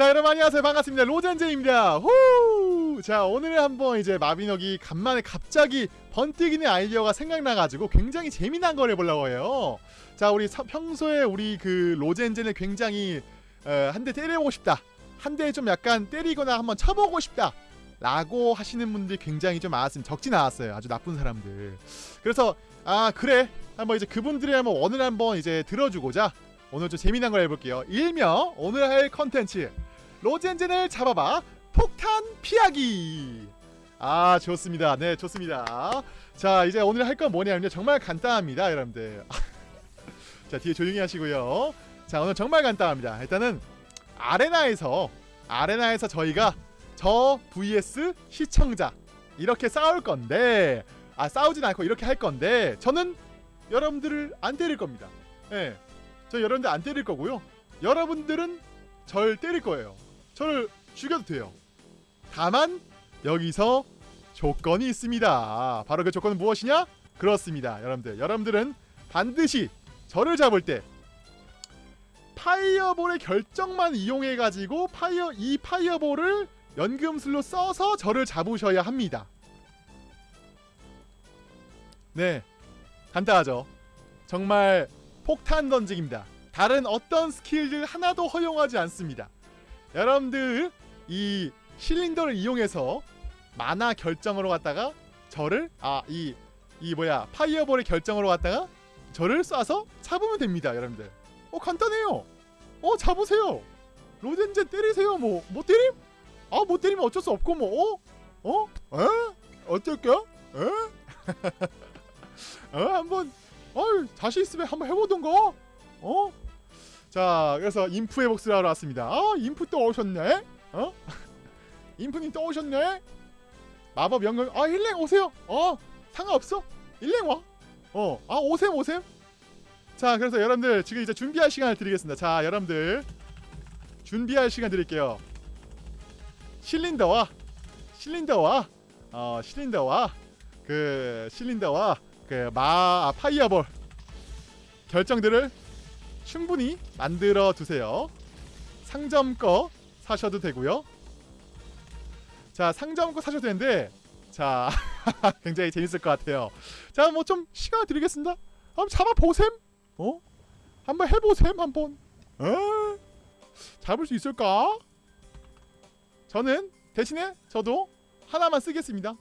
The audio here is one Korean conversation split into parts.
자 여러분 안녕하세요. 반갑습니다. 로젠제입니다. 후! 자 오늘 한번 이제 마비노기 간만에 갑자기 번뜩이는 아이디어가 생각나가지고 굉장히 재미난 걸 해보려고 해요. 자 우리 서, 평소에 우리 그 로젠제는 굉장히 어, 한대 때려보고 싶다. 한 대 좀 약간 때리거나 한번 쳐보고 싶다. 라고 하시는 분들이 굉장히 좀 많았으면 적진 않았어요. 아주 나쁜 사람들. 그래서 아 그래. 한번 이제 그분들의 한번 원을 한번 이제 들어주고자 오늘 좀 재미난 걸 해볼게요. 일명 오늘 할 컨텐츠 로젠젠을 잡아봐. 폭탄 피하기. 아 좋습니다. 네 좋습니다. 자 이제 오늘 할 건 뭐냐면요. 정말 간단합니다 여러분들. 자 뒤에 조용히 하시고요. 자 오늘 정말 간단합니다. 일단은 아레나에서 아레나에서 저희가 저 vs 시청자 이렇게 싸울 건데 아 싸우진 않고 이렇게 할 건데 저는 여러분들을 안 때릴 겁니다. 예. 저 여러분들 안 때릴 거고요. 여러분들은 절 때릴 거예요 저를 죽여도 돼요. 다만 여기서 조건이 있습니다. 바로 그 조건은 무엇이냐? 그렇습니다. 여러분들 여러분들은 반드시 저를 잡을 때 fireball의 결정만 이용해 가지고 파이어 이 파이어볼을 연금술로 써서 저를 잡으셔야 합니다. 네 간단하죠. 정말 폭탄 던지기입니다. 다른 어떤 스킬들 하나도 허용하지 않습니다 여러분들 이 실린더를 이용해서 마나 결정으로 갔다가 저를 아이이 뭐야 fireball의 결정으로 갔다가 저를 쏴서 잡으면 됩니다 여러분들 어 간단해요 어 잡으세요 로젠젠 때리세요 뭐 못 때림? 아 못 때리면 어쩔 수 없고 뭐 어? 어? 에? 어쩔까? 에? 어 한번 어 자신 있으면 한번 해보던가 어? 자 그래서 인프의 복수를 하러 왔습니다. 아 인프 또 오셨네? 어? 인프님 또 오셨네? 마법 연금 아 일랭 오세요. 어? 상관없어? 일랭 와어아 오셈 오셈? 자 그래서 여러분들 지금 이제 준비할 시간을 드리겠습니다. 자 여러분들 준비할 시간 드릴게요. 실린더와 실린더와 어 실린더와 그 실린더와 그마 아, 파이어볼 결정들을 충분히 만들어 두세요. 상점 거 사셔도 되고요. 자, 상점 거 사셔도 되는데 자, 굉장히 재밌을 것 같아요. 자, 뭐 좀 시간 드리겠습니다. 한번 잡아 보셈. 어? 한번 해 보셈 한번. 어? 잡을 수 있을까? 저는 대신에 저도 하나만 쓰겠습니다.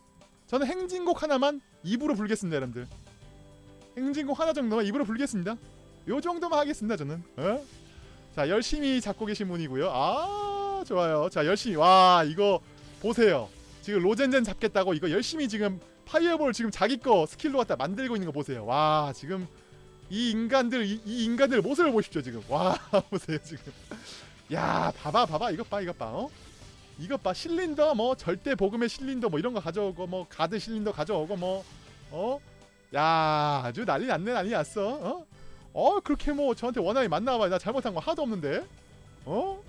저는 행진곡 하나만 입으로 불겠습니다, 여러분들. 행진곡 하나 정도만 입으로 불겠습니다. 요 정도만 하겠습니다 저는. 어? 자 열심히 잡고 계신 분이고요. 아 좋아요. 자 열심히. 와 이거 보세요. 지금 로젠젠 잡겠다고 이거 열심히 지금 fireball 지금 자기 거 스킬로 갖다 만들고 있는 거 보세요. 와 지금 이 인간들 이, 이 인간들 모습을 보십시오 지금. 와 보세요 지금. 야 봐봐 봐봐. 이것 봐 이것 봐 어? 이것 봐. 실린더 뭐 절대 복음의 실린더 뭐 이런 거 가져오고 뭐 가드 실린더 가져오고 뭐 어? 야 아주 난리 났네 난리 났어 어? 어 그렇게 뭐 저한테 원한이 많나봐요. 나 잘못한 거 하나도 없는데. 어?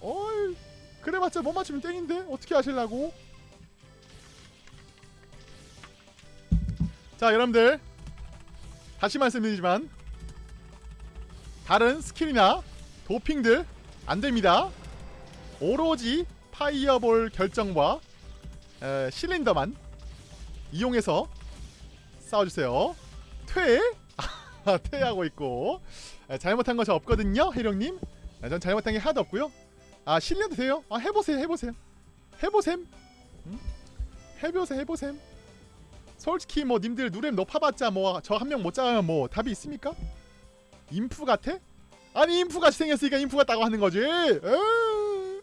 어이 그래봤자 못 맞추면 땡인데? 어떻게 하실라고? 자 여러분들. 다시 말씀드리지만 다른 스킬이나 도핑들 안됩니다. 오로지 fireball 결정과 에, 실린더만 이용해서 싸워주세요. 퇴 퇴하고 있고. 아, 잘못한 거 저 없거든요 해령님. 아, 전 잘못한 게 하나도 없고요. 아 실려도 돼요? 아 해보세요 해보세요. 해보셈. 응? 해보셈 해보셈. 솔직히 뭐 님들 누렙 높아봤자 뭐 저 한 명 못 잡으면 뭐 답이 있습니까? imp 같아? 아니 imp 같이 생겼으니까 imp 같다고 하는 거지. 에이,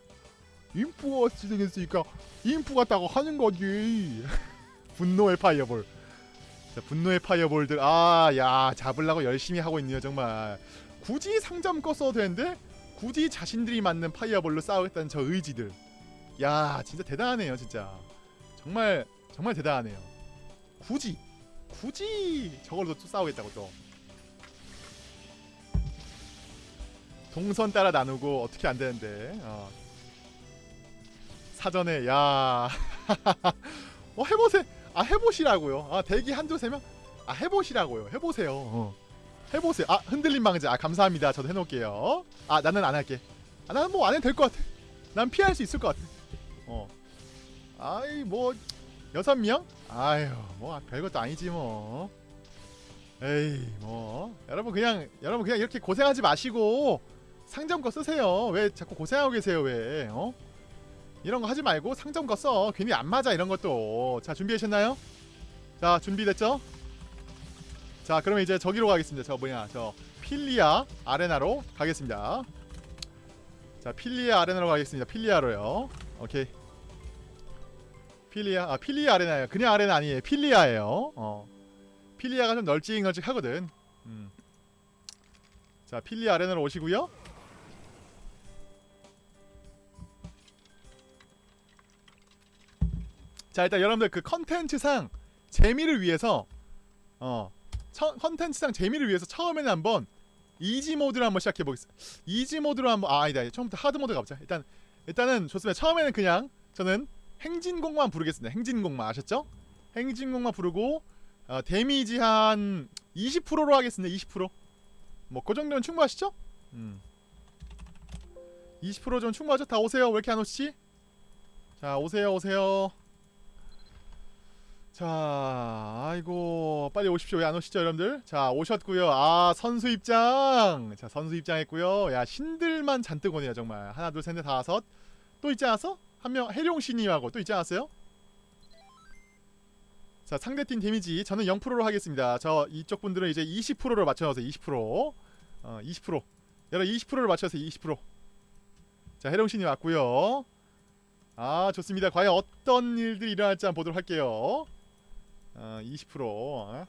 imp 같이 생겼으니까 imp 같다고 하는 거지. 분노의 fireball 자, 분노의 fireball들. 아 야 잡으려고 열심히 하고 있네요 정말. 굳이 상점 거 써도 되는데? 굳이 자신들이 맞는 파이어볼로 싸우겠다는 저 의지들. 야 진짜 대단하네요 진짜. 정말 정말 대단하네요. 굳이 굳이 저걸로 또 싸우겠다고 또. 동선 따라 나누고 어떻게 안 되는데 어. 사전에 야. 어, 해보세 아 해보시라고요 아 대기 한두 세명 아 해보시라고요 해보세요 어. 해보세요 아 흔들림 방지 아 감사합니다 저도 해놓을게요 아 나는 안 할게 아, 난뭐 안 해도 될 것 같아. 난 피할 수 있을 것 같아. 어. 아이 뭐 여섯 명? 아유 뭐 별것도 아니지 뭐. 에이 뭐 여러분 그냥 여러분 그냥 이렇게 고생하지 마시고 상점 거 쓰세요. 왜 자꾸 고생하고 계세요 왜? 어? 이런 거 하지 말고 상점 거 써. 괜히 안 맞아 이런 것도. 자 준비하셨나요? 자 준비됐죠? 자 그러면 이제 저기로 가겠습니다. 저 뭐냐 저 필리아 아레나로 가겠습니다. 자 필리아 아레나로 가겠습니다. 필리아로요. 오케이. 필리아 아 필리아 아레나예요. 그냥 아레나 아니에요. 필리아예요. 어. 필리아가 좀 널찍널찍하거든. 음. 자 필리아 아레나로 오시고요. 자 일단 여러분들 그 컨텐츠상 재미를 위해서 어 처- 컨텐츠상 재미를 위해서 처음에는 한번 easy 모드로 한번 시작해 보겠습니다. easy 모드로 한번 아 아니다 처음부터 hard 모드 가보자. 일단 일단은 좋습니다. 처음에는 그냥 저는 행진곡만 부르겠습니다. 행진곡만 아셨죠? 행진곡만 부르고 어, 데미지 한 20%로 하겠습니다. 20%. 뭐 그 정도면 충분하시죠? 음. 20%좀 충분하죠? 다 오세요. 왜 이렇게 안 오시지? 자 오세요 오세요. 자, 아이고 빨리 오십시오. 왜 안 오시죠, 여러분들? 자, 오셨고요. 아, 선수 입장. 자, 선수 입장 했고요. 야, 신들만 잔뜩 오네요, 정말. 하나, 둘, 셋, 넷, 다섯. 또 있지 않았어? 한 명 해룡 신님하고 또 있지 않았어요? 자, 상대팀 데미지 저는 0%로 하겠습니다. 저 이쪽 분들은 이제 20%를 맞춰주세요. 20%. 어, 20%. 여러분 20%를 맞춰주세요. 20%. 자, 해룡 신님 왔고요. 아, 좋습니다. 과연 어떤 일들이 일어날지 한번 보도록 할게요. 어, 20% 어?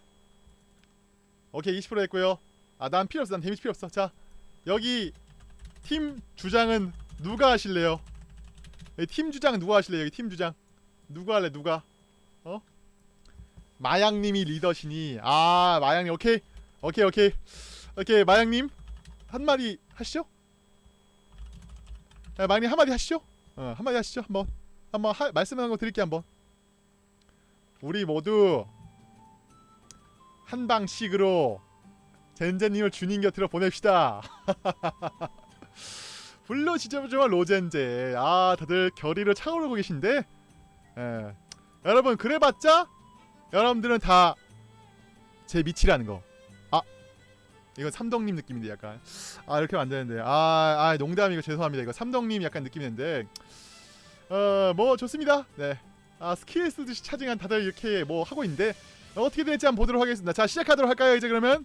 오케이 20% 했고요. 아 난 필요 없어 난 데미지 필요 없어. 자 여기 팀 주장은 누가 하실래요? 팀 주장 누가 하실래요? 여기 팀 주장. 누가 할래 누가? 어? 마양님이 리더시니. 아 마양님 오케이. 오케이 오케이. 오케이 마양님 한마디 하시죠. 네, 마양님 한마디 하시죠. 어 한마디 하시죠 한번. 한번 하, 말씀하는 거 드릴게요 한번 우리 모두 한 방씩으로 젠제님을 주님 곁으로 보냅시다. 불러주자마자 로젠제. 아 다들 결의를 차오르고 계신데. 예. 여러분 그래봤자 여러분들은 다 제 밑이라는 거. 아 이건 삼덕님 느낌인데 약간. 아 이렇게 하면 안 되는데. 아, 아 농담이고 죄송합니다. 이거 삼덕님 약간 느낌인데. 어 뭐 좋습니다. 네. 아 스킬 쓰듯이 charging한 다들 이렇게 뭐 하고 있는데 어떻게 될지 한번 보도록 하겠습니다. 자 시작하도록 할까요 이제 그러면?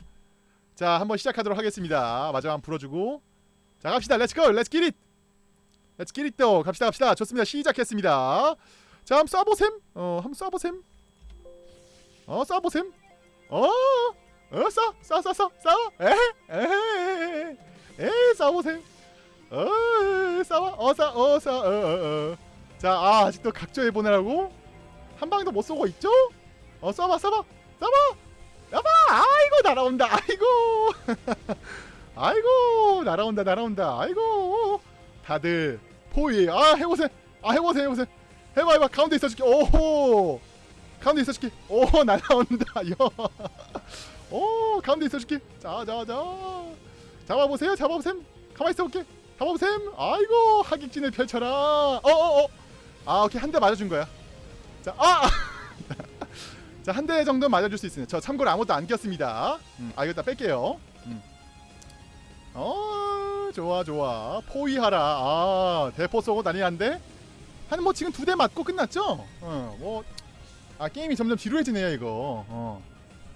자 한번 시작하도록 하겠습니다. 마지막 불어주고 자 갑시다. let's go let's get it let's get it 또 갑시다 갑시다. 좋습니다. 시작했습니다. 자 한번 쏴보셈 어 한번 쏴보셈 어 쏴보셈 어 어 쏴! 쏴! 쏴! 쏴! 쏴! 에헤 에헤 에헤 쏴보셈 어 쏴봐 어 쏴! 어 쏴! 어 어 어 자, 아, 아직도 각조해 보내라고? 한 방도 못 쏘고 있죠? 어, 쏴봐, 쏴봐, 쏴봐, 쏴봐. 아이고 날아온다. 아이고, 아이고 날아온다, 날아온다. 아이고, 다들 포위. 아, 해보세요. 아, 해보세요, 해보세요. 해봐, 해봐. 가운데 있어줄게. 오호, 가운데 있어줄게. 오, 날아온다. 야, 오, 가운데 있어줄게. 자, 자, 자. 잡아보세요, 잡아보세요. 가만 있어볼게. 잡아보셈. 아이고 하객진을 펼쳐라. 어어어. 아 오케이 한 대 맞아준 거야. 자 아. 자 한 대 정도 맞아줄 수 있습니다. 저 참고로 아무것도 안 꼈습니다. 음, 아 이거 다 뺄게요. 음. 어 좋아 좋아 포위하라. 아 대포 쏘고 난리 난데. 한 뭐 지금 두 대 맞고 끝났죠? 어뭐 아 게임이 점점 지루해지네요 이거. 어.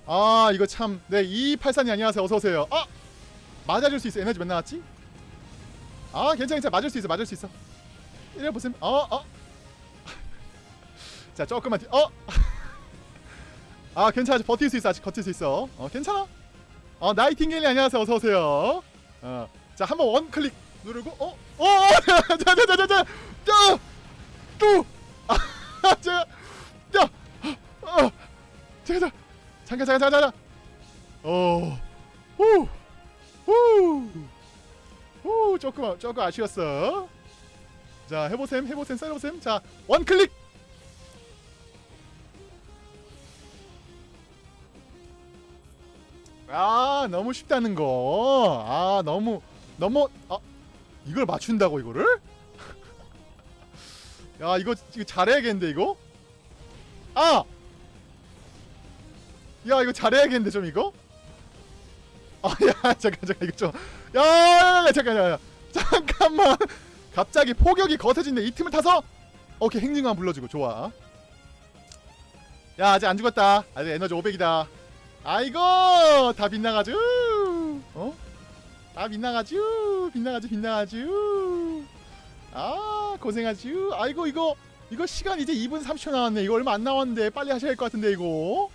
아 이거 참. 네 2284님 안녕하세요. 어서 오세요. 아 맞아줄 수 있어. 에너지 몇 나왔지? 아 괜찮아 괜찮아 맞을 수 있어 맞을 수 있어 이래 보세요 어어 자 조금만 뒤 어. 아 괜찮아. 버틸 수 있어. 아직 버틸 수 있어. 어 괜찮아? 어 나이팅게일 안녕하세요. 어서 오세요. 어자 한번 원 클릭 누르고 어 어 자자자자자. 또또! 아, 제가 야어 제가 잠깐 잠깐 잠깐 잠깐. 어 후 후 후. 조금 조금 아쉬웠어. 자 해보셈 해보셈 썰어보셈. 자 원클릭. 아 너무 쉽다는 거. 아 너무 너무 아 이걸 맞춘다고 이거를? 야 이거 이거 잘해야겠는데 이거? 아! 야 이거 잘해야겠는데 좀 이거? 아야 잠깐 잠깐 이거 좀 야, 야, 야 잠깐 야, 야. 잠깐만 갑자기 포격이 거세진데 이 틈을 타서 오케이 행진관 불러주고 좋아 야 아직 안 죽었다 아직 에너지 500이다 아이고 다 빗나가죠. 어? 다 빗나가죠. 빗나가죠 빗나가죠. 아 고생하죠. 아이고 이거 이거 시간 이제 2분 30초 남았네. 이거 얼마 안 남았는데 빨리 하셔야 할 것 같은데 이거.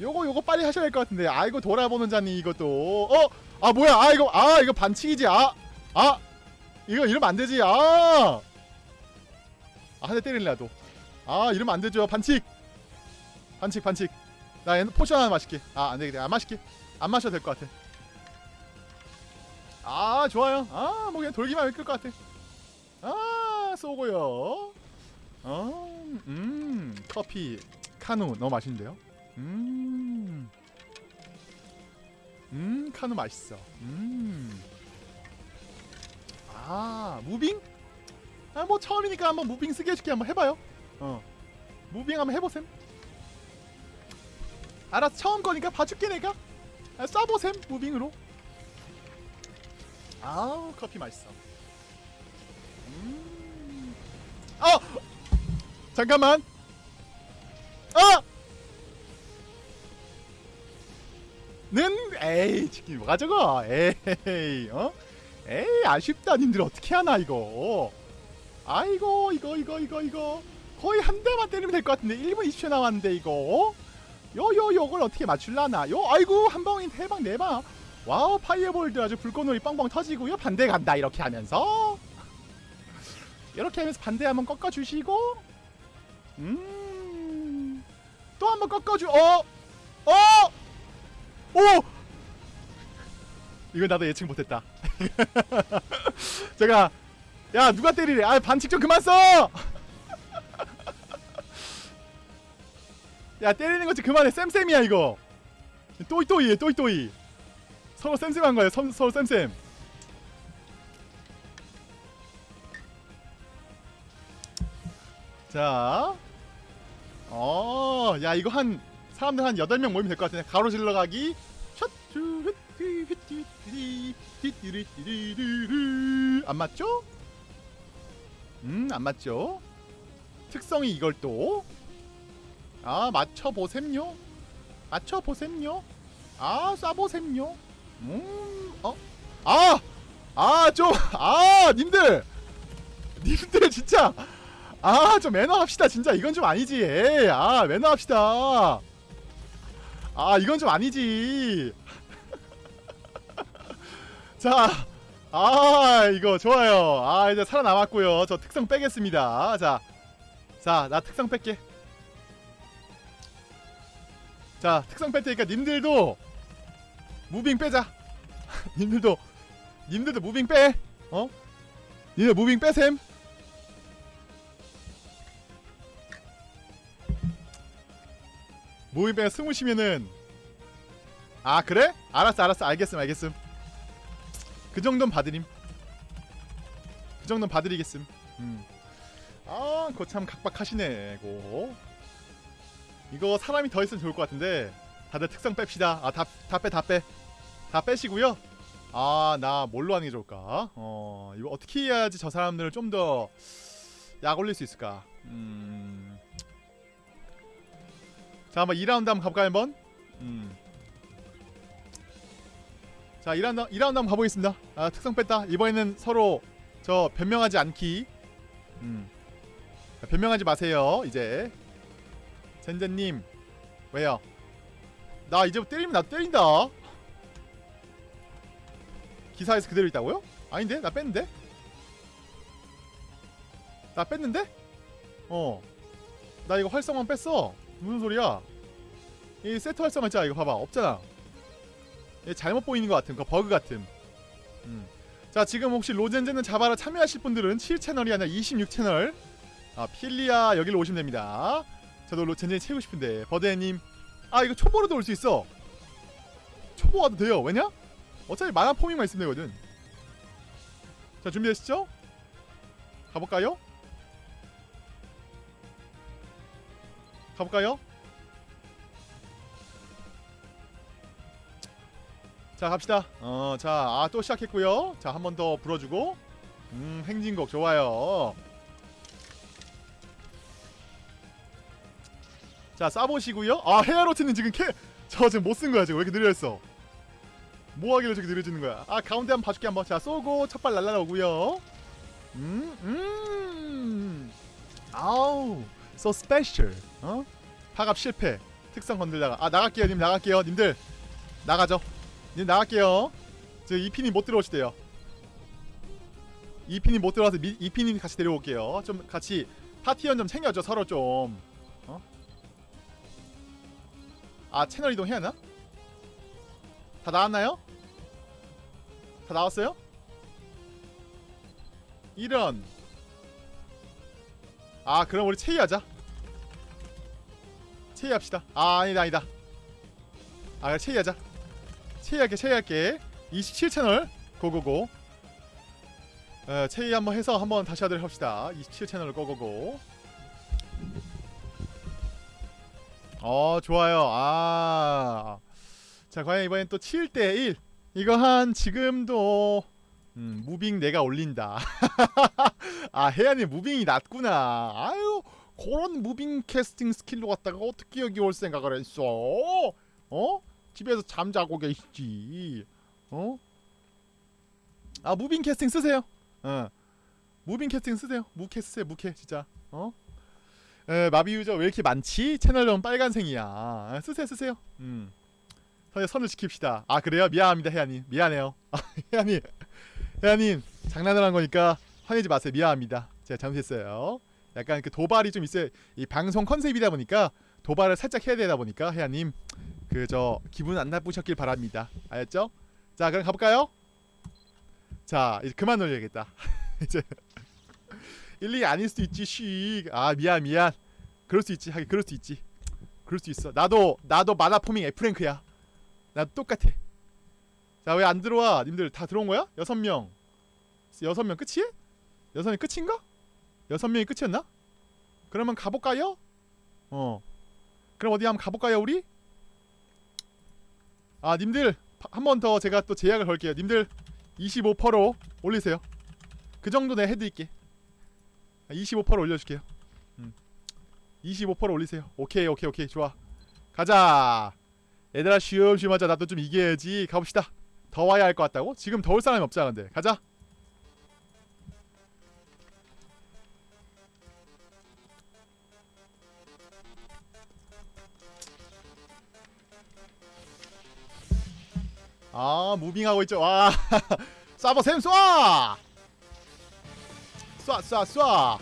요거 요거 빨리 하셔야 할 것 같은데. 아이고 돌아보는 자니 이것도. 어? 아 뭐야? 아 이거 아 이거 반칙이지. 아 아. 이거 이러면 안 되지. 아. 아, 한 대 때릴래도. 아, 이러면 안 되죠. 반칙. 반칙, 반칙. 나 얘는 potion 하나 마실게. 아, 안 되겠다. 안 마실게. 안 마셔도 될 것 같아. 아, 좋아요. 아, 뭐 그냥 돌기만 하면 될 것 같아. 아, 쏘고요. 어, 음, 커피 카누 너무 맛있는데요. 음, 음, 카누 맛있어. 음, 아, moving? 아 뭐 처음이니까 한번 moving 쓰게 해줄게 한번 해봐요 어 moving 한번 해보셈 알았어 처음 거니까 봐줄게 내가. 아, 쏴보셈 moving으로. 아우 커피 맛있어. 음. 아 잠깐만. 아! 는 에이 치킨 뭐가 저거? 에이 어? 에이 아쉽다. 님들 어떻게 하나 이거? 아이고 이거 이거 이거 이거. 거의 한 대만 때리면 될 것 같은데. 1분 20초 남았는데 이거 요요 요걸 어떻게 맞출라나 요 아이고 한 방인 대박 네방 와우 파이어볼드 아주 불꽃놀이 빵빵 터지고요 반대 간다 이렇게 하면서 이렇게 하면서 반대 한번 꺾어주시고 음 또 한번 꺾어주 어? 어? 오! 이거 나도 예측 못했다 제가 야 누가 때리래 아 반칙 좀 그만 써! 야 때리는 거좀 그만해. 쌤쌤이야 이거. 또이또이해 또이또이. 서로 쌤쌤한 거야. 서, 서로 쌤쌤. 자. 어, 야 이거 한 사람들 한 8명 모이면 될 것 같은데. 가로질러 가기. 안 맞죠? 음, 안 맞죠? 특성이 이걸 또. 아, 맞춰보셈요? 맞춰보셈요? 아, 쏴보셈요? 음, 어? 아! 아, 좀, 아, 님들! 님들, 진짜! 아, 좀 매너 합시다, 진짜. 이건 좀 아니지. 에이, 아, 매너 합시다. 아, 이건 좀 아니지. 자, 아 이거 좋아요 아 이제 살아남았고요 저 특성 빼겠습니다 자 자 나 특성 뺄게 자 특성 뺄 테니까 님들도 무빙 빼자. 님들도 님들도 moving 빼. 어? 님들 moving 빼셈. moving 빼 스무시면은 아 그래? 알았어 알았어. 알겠음 알겠음. 그 정도는 봐드림. 그 정도는 봐드리겠음. 음. 아 그거 참 각박하시네 고 이거 사람이 더 있으면 좋을 것 같은데. 다들 특성 뺍시다. 아 다 다 빼 다 빼. 다 빼시고요. 아 나 뭘로 하는 게 좋을까? 어 이거 어떻게 해야지 저 사람들을 좀 더 약 올릴 수 있을까? 음. 자 한번 2라운드 한번 가볼까요 한번? 음. 자 2라운드, 2라운드 한번 가보겠습니다. 아 특성 뺐다. 이번에는 서로 저 변명하지 않기. 음. 변명하지 마세요 이제 젠젠님. 왜요? 나 이제부터 때리면 나 때린다. 기사에서 그대로 있다고요? 아닌데? 나 뺐는데? 나 뺐는데? 어 나 이거 활성만 뺐어. 무슨 소리야? 이 세트 활성화 있잖아 이거 봐봐. 없잖아. 얘 잘못 보이는 것 같은 그 버그 같은. 음. 자 지금 혹시 로젠젠을 잡아라 참여하실 분들은 7채널이 아니라 26채널. 아 필리아 여기로 오시면 됩니다 저도 로젠젠 채우고 싶은데 버드님 아 이거 초보로도 올 수 있어 초보 와도 돼요 왜냐? 어차피 만화 포밍만 있으면 되거든 자자 준비되시죠? 가볼까요? 가볼까요? 자 갑시다 어자아 또 시작했고요 자 한 번 더 불어주고 음 행진곡 좋아요 자 싸보시고요. 아 헤아로트는 지금 캐 저 지금 못 쓴 거야 지금. 왜 이렇게 느려졌어? 뭐 하길래 저렇게 느려지는 거야? 아 가운데 한번 봐줄게 한번. 자 쏘고 첫발 날라오고요. 음 음. 아우 so special 어? 파갑 실패. 특성 건들다가. 아 나갈게요 님. 나갈게요. 님들 나가죠. 님 나갈게요. 저 이핀이 못 들어오시대요. 이핀이 못 들어와서 미, 이핀이 같이 데려올게요. 좀 같이 파티원 좀 챙겨줘 서로 좀. 어? 아 채널 이동 해야 하나? 다 나왔나요? 다 나왔어요? 이런. 아 그럼 우리 체이하자. 체이합시다. 아 아니다 아니다. 아 체이하자. 체이할게 체이할게. 27채널. 고고고. 어, 체이 한번 해서 한번 다시 하도록 합시다. 27채널 고고고 어 좋아요. 아. 자 과연 이번엔 또 7대1 이거 한 지금도 음, 무빙 내가 올린다. 아 해안이 무빙이 낮구나. 아유 그런 moving casting 스킬로 갖다가 어떻게 여기 올 생각을 했어? 어? 집에서 잠자고 계시지. 어? 아 moving casting 쓰세요. 어. moving casting 쓰세요. 무캐 쓰세요 무캐 진짜. 어? 에, 마비 유저 왜 이렇게 많지? 채널은 빨간색이야. 아, 쓰세요 쓰세요. 음. 선을, 지킵시다. 아 그래요? 미안합니다 혜야님 미안해요. 아, 혜야님 혜야님 장난을 한 거니까 화내지 마세요. 미안합니다. 제가 잘못했어요. 약간 그 도발이 좀 있어요. 이 방송 컨셉이다 보니까 도발을 살짝 해야 되다 보니까 혜야님 그 저 기분 안 나쁘셨길 바랍니다. 알았죠? 자 그럼 가볼까요? 자 이제 그만 놀려야겠다. 이제 일리 아닐 수도 있지 쉬아 미안 미안 그럴 수 있지 하긴 그럴 수 있지 그럴 수 있어 나도 나도 마나 포밍 F랭크야 나도 똑같아 자 왜 안 들어와 님들 다 들어온 거야? 여섯 명 여섯 명 끝이에? 여섯 명 끝인가? 여섯 명이 끝이었나? 그러면 가볼까요? 어 그럼 어디 한번 가볼까요 우리? 아 님들 한 번 더 제가 또 제약을 걸게요 님들 25%로 올리세요 그 정도 내가 해드릴게 25% 올려줄게요. 음. 25% 올리세요. 오케이 오케이 오케이. 좋아. 가자. 얘들아 쉬엄쉬엄 하자. 나도 좀 이겨야지. 가봅시다. 더 와야 할 것 같다고? 지금 더울 사람이 없잖아 근데. 가자. 아 무빙하고 있죠. 와. 쏴버 샘 쏴! 쏴 쏴 쏴!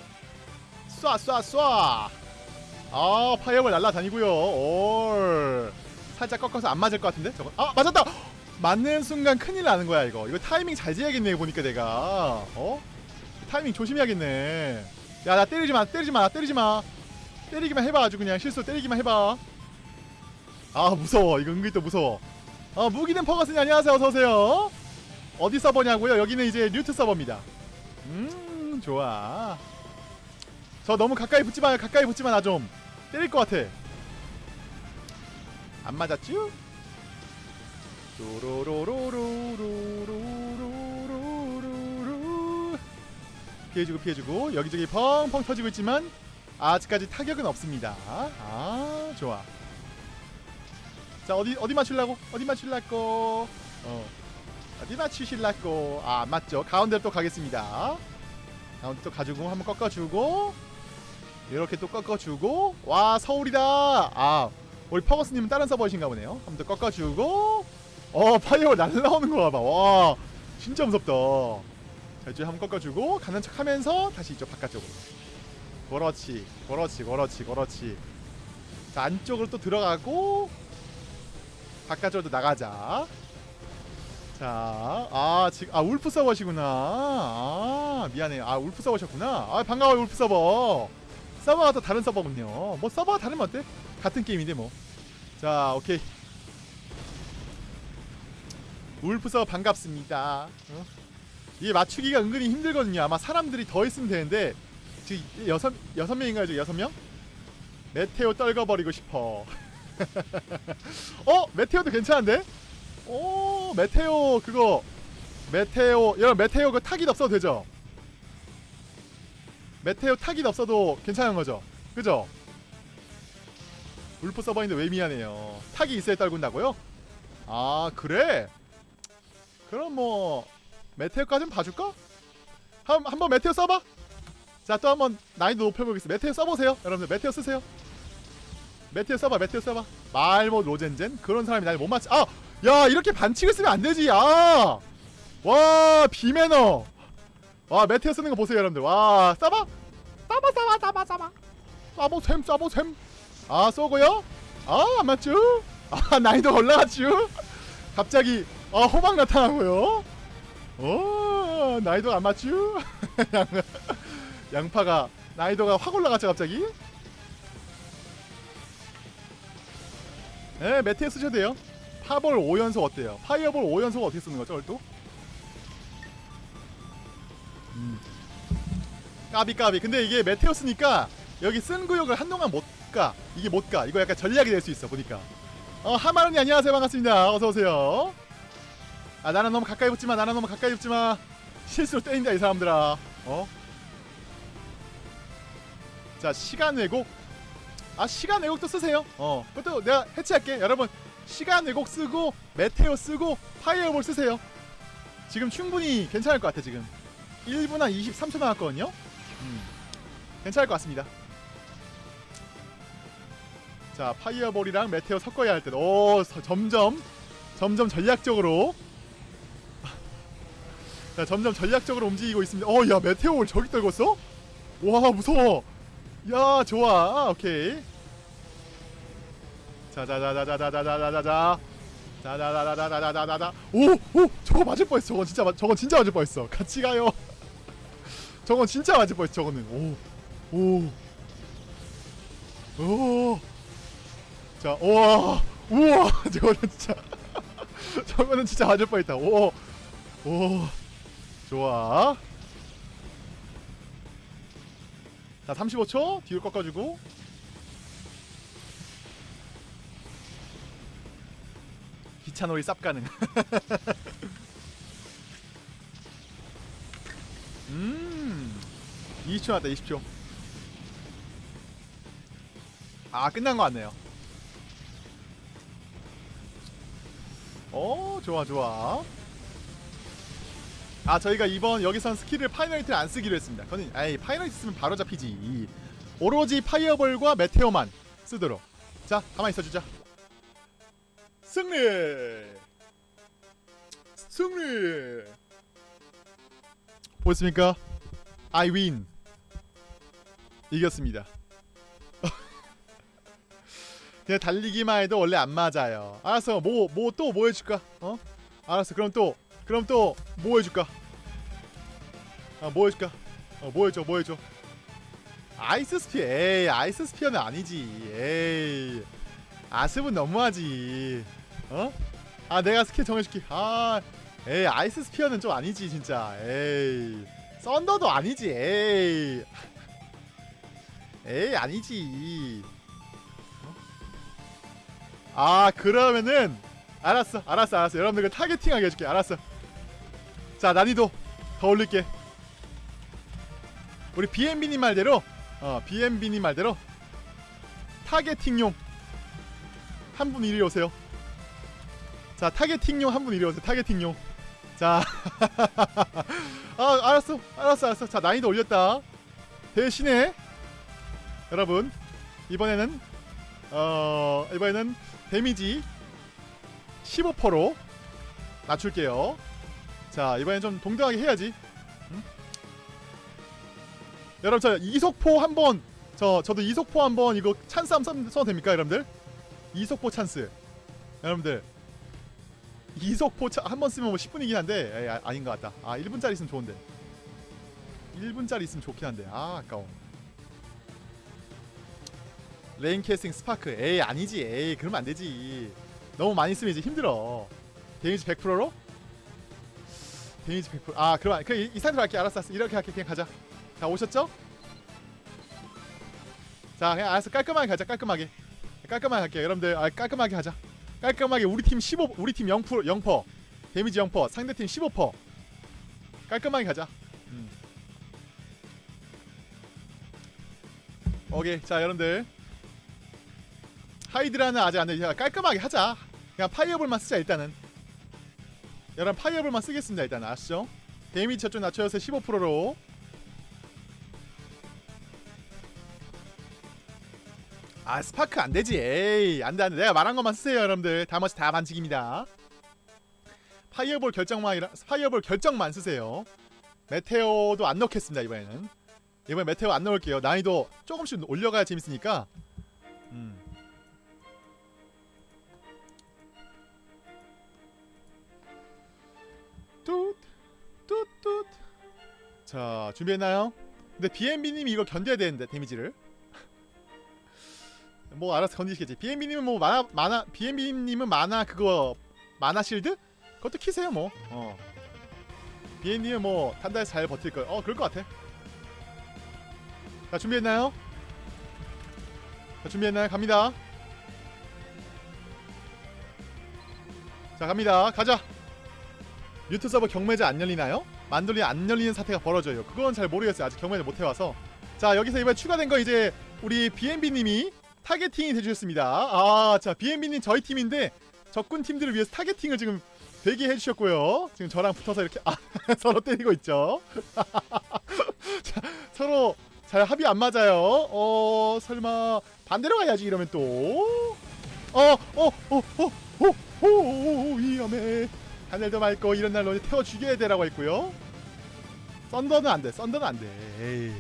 쏴 쏴 쏴! 아 fireball 날라다니고요. 올. 살짝 꺾어서 안 맞을 것 같은데? 저거. 아 맞았다! 맞는 순간 큰일 나는 거야 이거. 이거 타이밍 잘 재야겠네 보니까 내가. 어? 타이밍 조심해야겠네. 야 나 때리지 마 때리지 마 때리지 마. 때리기만 해봐 아주 그냥. 실수 때리기만 해봐. 아 무서워. 이거 은근히 또 무서워. 어 무기는 퍼거스님 안녕하세요. 어서오세요. 어디 서버냐고요? 여기는 이제 뉴트 서버입니다. 음 좋아. 저 너무 가까이 붙지마 가까이 붙지마 나 좀. 때릴 것 같아. 안 맞았쥬? 로로로로로로로로로로 피해주고 피해주고 여기저기 펑펑 터지고 있지만 아직까지 타격은 없습니다 아 좋아. 자 어디 어디 맞출라고? 어디 맞출라고? 어. 어디 맞추실라고? 아안 맞죠. 가운데로 또 가겠습니다 가운데 또 가지고 한번 꺾어주고 이렇게 또 꺾어주고 와 서울이다! 아 우리 퍼거스님은 다른 서버이신가 보네요. 한번 더 꺾어주고 어 파이어 날라오는 거 봐봐. 와 진짜 무섭다. 자 이제 한번 꺾어주고 가는 척 하면서 다시 이쪽 바깥쪽으로. 그렇지 그렇지 그렇지 그렇지. 자 안쪽으로 또 들어가고 바깥쪽으로 나가자 자, 아, 지금, 아, 울프 서버시구나. 아, 미안해. 아, 울프 서버셨구나. 아, 반가워요, 울프 서버. 서버가 또 다른 서버군요. 뭐, 서버가 다르면 어때? 같은 게임인데, 뭐. 자, 오케이. 울프 서버 반갑습니다. 어? 이게 맞추기가 은근히 힘들거든요. 아마 사람들이 더 있으면 되는데 지금 여섯 여섯 명인가요? 여섯 명? 메테오 떨궈버리고 싶어. 어 메테오도 괜찮은데? 오 메테오 그거 메테오 여러분 메테오 그 타깃 없어도 되죠? 메테오 타깃 없어도 괜찮은 거죠? 그죠? 울프 서버인데 왜 미안해요? 타기 있어야 떨군다고요? 아 그래? 그럼 뭐 meteor까지는 봐줄까? 한, 한번 meteor 써봐 자 또 한번 난이도 높여보겠습니다 meteor 써보세요 여러분들 meteor 쓰세요 meteor 써봐 meteor 써봐 말못 로젠젠 그런 사람이 날 못 맞지 아! 야 이렇게 반칙을 쓰면 안되지. 아! 와 비매너. 와 meteor 쓰는 거 보세요 여러분들. 와 써봐. 써봐 써봐 써봐 써봐. 써보셈 써보셈. 아 쏘고요. 아안 맞죠? 아 난이도 올라갔죠? 갑자기 아 호박 나타나고요. 오 난이도가 안 양, 양파가 난이도가 확 올라갔죠 갑자기? 네 메테오 쓰셔도 돼요 파볼 5연속 어때요? 파이어볼 5연속 어떻게 쓰는 거죠 또 음. 까비 까비. 근데 이게 메테오 쓰니까 여기 쓴 구역을 한동안 못 가. 이게 못 가. 이거 약간 전략이 될 수 있어 보니까. 어 하마르니 안녕하세요. 반갑습니다. 어서오세요. 아 나는 너무 가까이 붙지마. 나는 너무 가까이 붙지마. 실수로 때린다 이 사람들아. 어? 자 시간 왜곡? 아 시간 왜곡도 쓰세요. 어 그것도 내가 해체할게. 여러분 시간 왜곡 쓰고 메테오 쓰고 파이어볼 쓰세요. 지금 충분히 괜찮을 것 같아 지금. 1분 한 23초 남았거든요? 음, 괜찮을 것 같습니다. 자 fireball이랑 meteor 섞어야 할 때도 오 서- 점점 점점 전략적으로. 자 점점 전략적으로 움직이고 있습니다. 어야 meteor를 저기 떨궜어? 와 무서워. 야 좋아 오케이 자자자자자자자자자자 자자자자자자자자자 오오 저거 맞을 뻔했어 저건 진짜 맞- 저건 진짜 맞을 뻔했어 같이 가요 저건 진짜 맞을 뻔했어 저거는 오오 오. 자, 우와, 우와, 저거는 진짜, 저거는 진짜 맞을 뻔했다. 오, 오, 좋아. 자, 35초 뒤로 꺾어주고. 기차놀이 쌉 가능. 음, 20초 남았다, 20초. 아, 끝난 거 같네요. 어 좋아 좋아 아 저희가 이번 여기선 스킬을 final hit를 안 쓰기로 했습니다 그거는 에이 final hit 쓰면 바로 잡히지 오로지 fireball과 meteor만 쓰도록 자 가만히 있어주자 승리 승리 보였습니까? I win 이겼습니다 그냥 달리기만 해도 원래 안 맞아요. 알았어. 뭐 뭐 또 뭐 해줄까? 어? 알았어. 그럼 또 그럼 또 뭐 해줄까? 아 뭐 해줄까? 어 뭐 해줘 뭐 해줘? ice spear. 에이 ice spear는 아니지. 에이 아습은 너무하지. 어? 아 내가 스킬 정해줄게. 아 에이 ice spear는 좀 아니지 진짜. 에이 썬더도 아니지. 에이 에이 아니지. 아 그러면은 알았어 알았어 알았어 여러분들 targeting하게 해줄게 알았어 자 난이도 더 올릴게 우리 BMB님 말대로 어 BMB님 말대로 targeting용 한 분 이리 오세요 자 targeting용 한 분 이리 오세요. targeting용. 자. 아, 알았어. 알았어 알았어. 자 난이도 올렸다. 대신에 여러분 이번에는 어 이번에는 데미지 15%로 낮출게요. 자 이번엔 좀 동등하게 해야지. 응? 여러분 저 이속포 한번 저 저도 이속포 한번 이거 찬스 한번 써도 됩니까 여러분들? 이속포 찬스. 여러분들 이속포 한 번 쓰면 뭐 10분이긴 한데 에이, 아, 아닌 것 같다. 아 1분짜리 있으면 좋은데. 1분짜리 있으면 좋긴 한데. 아 아까워. rain casting 스파크. 에이 아니지. 에이 그러면 안되지. 너무 많이 쓰면 이제 힘들어. 데미지 100%로? 데미지 100%아 그럼 그 이, 이 상태로 할게. 알았어 알았어. 이렇게 할게. 그냥 가자. 자 오셨죠? 자 그냥 알았어. 깔끔하게 가자. 깔끔하게. 깔끔하게 할게요 여러분들. 아, 깔끔하게 하자 깔끔하게 우리 팀 15 우리 팀 0% 0% 데미지 0% 상대팀 15% 깔끔하게 가자. 음. 오케이 자 여러분들. hydra는 아직 안돼. 깔끔하게 하자. 그냥 fireball만 쓰자 일단은. 여러분 fireball만 쓰겠습니다 일단. 아시죠? 데미지 저쪽 낮춰서 15%로 아 스파크 안되지. 에이 안돼 안돼. 내가 말한 것만 쓰세요 여러분들. 나머지 다 반칙입니다. fireball 결정만이라 fireball 결정만 쓰세요. 메테오도 안 넣겠습니다 이번에는. 이번에 메테오 안 넣을게요. 난이도 조금씩 올려가야 재밌으니까. 음. 뚜뚜뚜 자 준비했나요? 근데 BNB님이 이거 견뎌야 되는데 데미지를 뭐 알아서 건지시겠지 BNB님은 뭐 만화 만화 BNB님은 만화 그거 만화 실드? 그것도 키세요 뭐 어. BNB님은 뭐 단단히 잘 버틸 거예요 어 그럴 것 같아 자 준비했나요? 자 준비했나요? 갑니다 자 갑니다 가자 뮤트 서버 경매제 안 열리나요? 만돌리 안 열리는 사태가 벌어져요. 그건 잘 모르겠어요. 아직 경매를 못 해와서. 자 여기서 이번에 추가된 거 이제 우리 BNB님이 targeting이 해주셨습니다. 아, 자 BNB님 저희 팀인데 적군 팀들을 위해서 타겟팅을 지금 되게 해주셨고요. 지금 저랑 붙어서 이렇게 아, 서로 때리고 있죠. 자, 서로 잘 합이 안 맞아요. 어, 설마 반대로 가야지 이러면 또. 어, 어, 어, 어, 어, 어, 어, 위험해. 하늘도 맑고 이런 날로 태워 죽여야 되라고 했고요. 썬더는 안 돼. 썬더는 안 돼. 에이.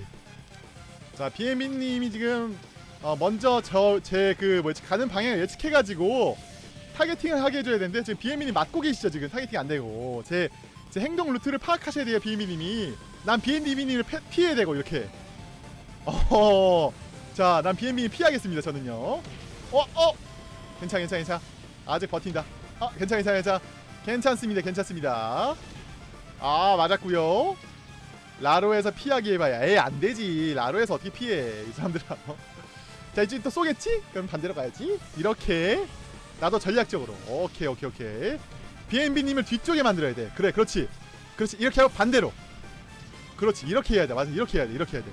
자, 비에민님이 지금 어, 먼저 저 제 그 뭐지 가는 방향을 예측해가지고 targeting을 하게 해줘야 되는데 지금 비에민이 맞고 계시죠 지금 targeting 안 되고. 제, 제 행동 루트를 파악하셔야 돼요 BNB님이. 난 BNB님을 피해야 되고 이렇게. 어허 자난 BNB님 피하겠습니다 저는요. 어 어! 괜찮아 괜찮아 괜찮아. 아직 버틴다. 아 괜찮아 괜찮아 괜찮아. 괜찮습니다 괜찮습니다. 아 맞았구요. 라로에서 피하기 해봐야. 에이 안되지. 라로에서 어떻게 피해 이 사람들아 자 이제 또 쏘겠지? 그럼 반대로 가야지. 이렇게. 나도 전략적으로. 오케이 오케이 오케이. BNB님을 뒤쪽에 만들어야 돼. 그래 그렇지. 그렇지. 이렇게 하고 반대로. 그렇지. 이렇게 해야 돼. 맞아. 이렇게 해야 돼. 이렇게 해야 돼.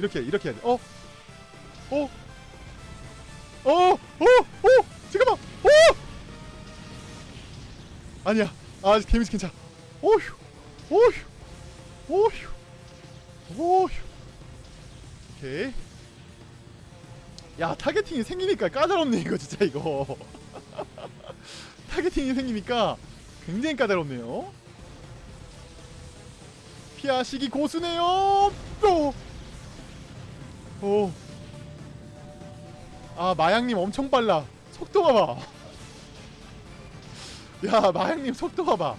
이렇게 이렇게 해야 돼. 어? 어? 어? 어? 어? 잠깐만. 어? 아니야. 아 데미지 괜찮아. 오휴. 오휴. 오휴. 오휴. 오케이 야 targeting이 생기니까 까다롭네 이거 진짜 이거. targeting이 생기니까 굉장히 까다롭네요. 피하시기 고수네요. 또! 오. 아 마양님 엄청 빨라. 속도 봐봐. 야 마양님 속도 봐봐.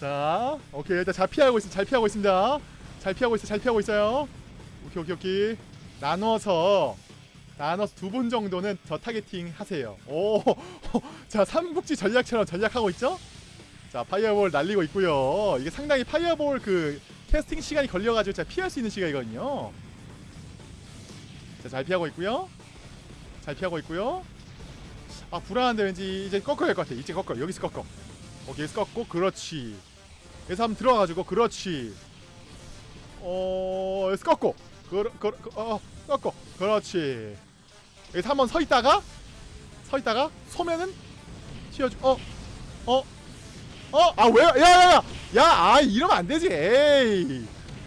자 오케이. 일단 잘 피하고 있어 잘 피하고 있습니다. 잘 피하고 있어 잘 피하고 있어요 오케이 오케이 오케이. 나눠서 나눠서 두 분 정도는 저 targeting 하세요. 오자 삼국지 전략처럼 전략하고 있죠? 자 fireball 날리고 있고요. 이게 상당히 fireball 그 캐스팅 시간이 걸려가지고 제가 피할 수 있는 시간이거든요. 자잘 피하고 있고요. 잘 피하고 있고요. 아 불안한데 왠지 이제 꺾어야 할 것 같아 이제 꺾어. 여기서 꺾어. 오케이 여기서 꺾고 그렇지. 여기서 한번 들어가가지고 그렇지. 어 여기서 꺾고 그러 그러 어 꺾고 그렇지 여기서 한번 서 있다가 서 있다가 소면은 튀어주 어 어 어? 아 왜? 야야야! 야! 아 이러면 안 되지 에이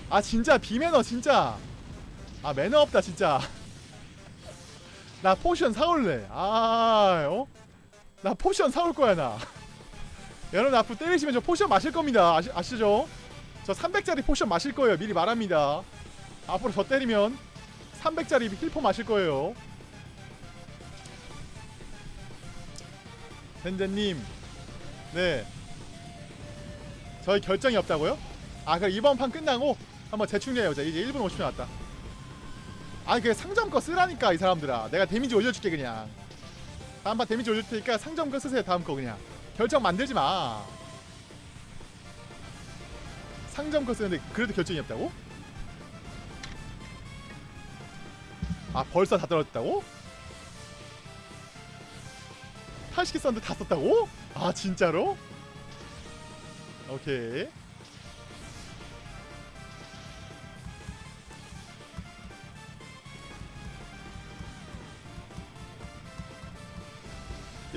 아 진짜 비매너 진짜 아 매너 없다 진짜 나 potion 사올래 아 어? 나 potion 사올 거야 나 여러분 앞으로 때리시면 저 potion 마실 겁니다 아시, 아시죠? 저 300짜리 potion 마실 거예요 미리 말합니다 앞으로 저 때리면 300짜리 힐포 마실 거예요. 젠젠님 네. 저희 결정이 없다고요? 아 그럼 이번 판 끝나고 한번 재충전해보자 이제 1분 50초 남았다. 아니 그 상점 거 쓰라니까 이 사람들아. 내가 데미지 올려줄게 그냥. 다음 판 데미지 올릴 테니까 상점 거 쓰세요 다음 거 그냥. 결정 만들지 마. 상점 거 쓰는데 그래도 결정이 없다고? 아 벌써 다 떨어졌다고? 80개 썼는데 다 썼다고? 아 진짜로? 오케이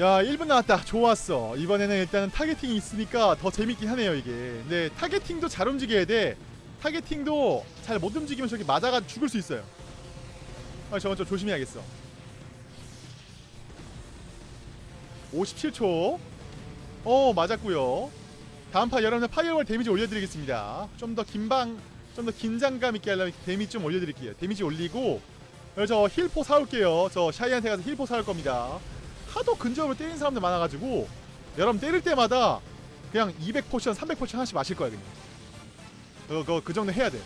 야 1분 나왔다 좋았어 이번에는 일단은 targeting이 있으니까 더 재밌긴 하네요 이게 근데 targeting도 잘 움직여야 돼 targeting도 잘 못 움직이면 저기 맞아가 죽을 수 있어요 아 저건 좀 조심해야겠어. 57초. 어 맞았고요. 다음 판 여러분들 firewall 데미지 올려드리겠습니다. 좀 더 긴방 좀 더 긴장감 있게 하려면 데미지 좀 올려드릴게요. 데미지 올리고 그래서 저 힐포 사올게요. 저 샤이한테 가서 힐포 사올 겁니다. 하도 근접으로 때리는 사람들 많아가지고 여러분 때릴 때마다 그냥 200potion 300potion 하나씩 마실 거야 그냥. 그거, 그거 그 정도 해야 돼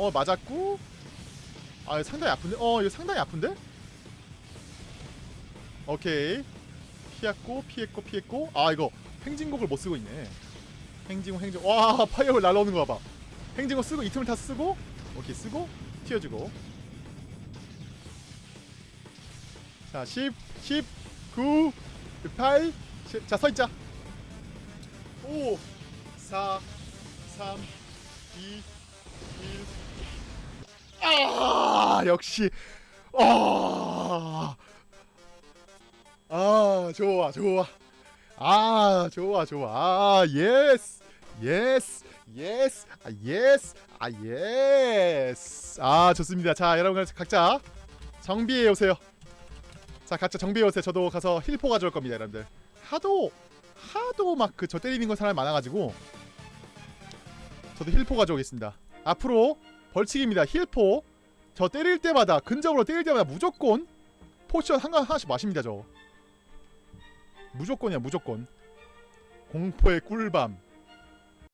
어 맞았고. 아 상당히 아픈데? 어 이거 상당히 아픈데? 오케이. 피했고 피했고 피했고. 아 이거 행진곡을 못 쓰고 있네. 행진곡 행진 와 fireball 날라오는 거 봐봐. 행진곡 쓰고 이 틈을 다 쓰고. 오케이 쓰고. 튀어주고. 자 10, 10, 9, 8자 서있자. 5 4 3 2 1 아 역시. 아, 아 좋아 좋아. 아 좋아 좋아. 아 yes yes yes 아 yes 아 yes 아 좋습니다. 자 여러분 각자 정비해 오세요. 자 각자 정비해 오세요. 저도 가서 힐포 가져올 겁니다 여러분들. 하도 하도 막 그 저 때리는 거 사람이 많아가지고 저도 힐포 가져오겠습니다. 앞으로 벌칙입니다. 힐포. 저 때릴 때마다 근접으로 때릴 때마다 무조건 potion 한 하나씩 마십니다. 저. 무조건이야 무조건. 공포의 꿀밤.